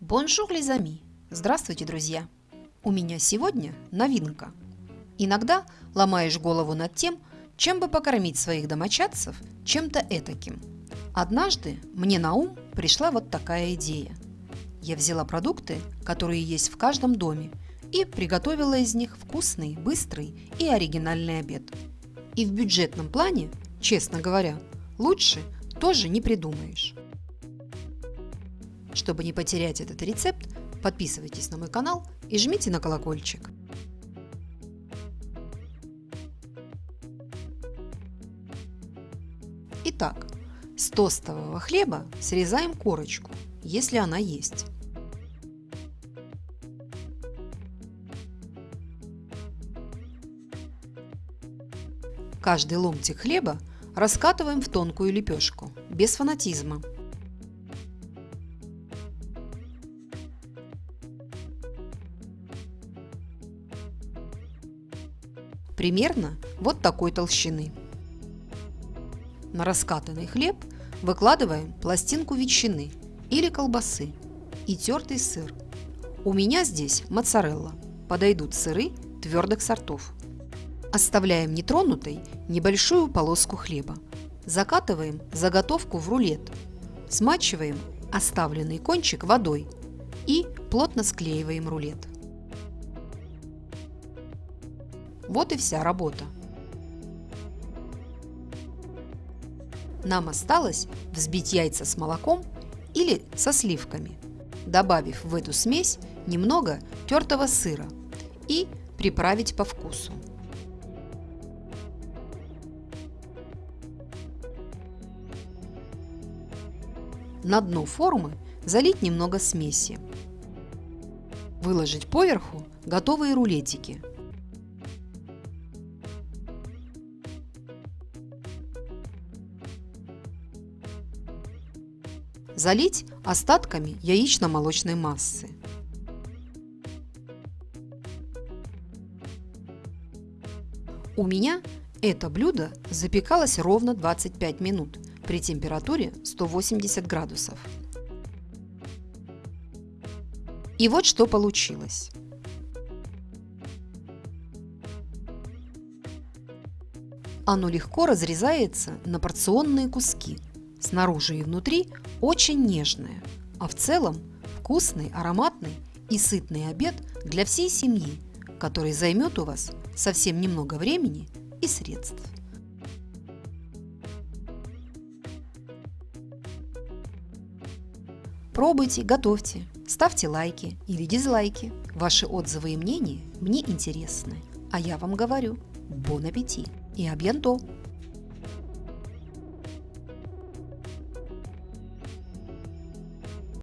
Bonjour, les amis! Здравствуйте, друзья! У меня сегодня новинка. Иногда ломаешь голову над тем, чем бы покормить своих домочадцев чем-то этаким. Однажды мне на ум пришла вот такая идея. Я взяла продукты, которые есть в каждом доме, и приготовила из них вкусный, быстрый и оригинальный обед. И в бюджетном плане, честно говоря, лучше тоже не придумаешь. Чтобы не потерять этот рецепт, подписывайтесь на мой канал и жмите на колокольчик. Итак, с тостового хлеба срезаем корочку, если она есть. Каждый ломтик хлеба раскатываем в тонкую лепешку, без фанатизма – примерно вот такой толщины. На раскатанный хлеб выкладываем пластинку ветчины или колбасы и тертый сыр. У меня здесь моцарелла. Подойдут сыры твердых сортов. Оставляем нетронутой небольшую полоску хлеба. Закатываем заготовку в рулет. Смачиваем оставленный кончик водой и плотно склеиваем рулет. Вот и вся работа. Нам осталось взбить яйца с молоком или со сливками, добавив в эту смесь немного тертого сыра и приправить по вкусу. На дно формы залить немного смеси. Выложить поверху готовые рулетики – Залить остатками яично-молочной массы. У меня это блюдо запекалось ровно 25 минут при температуре 180 градусов. И вот что получилось. Оно легко разрезается на порционные куски – Снаружи и внутри очень нежное, а в целом вкусный, ароматный и сытный обед для всей семьи, который займет у вас совсем немного времени и средств. Пробуйте, готовьте, ставьте лайки или дизлайки. Ваши отзывы и мнения мне интересны. А я вам говорю, бон аппетит и абьянто!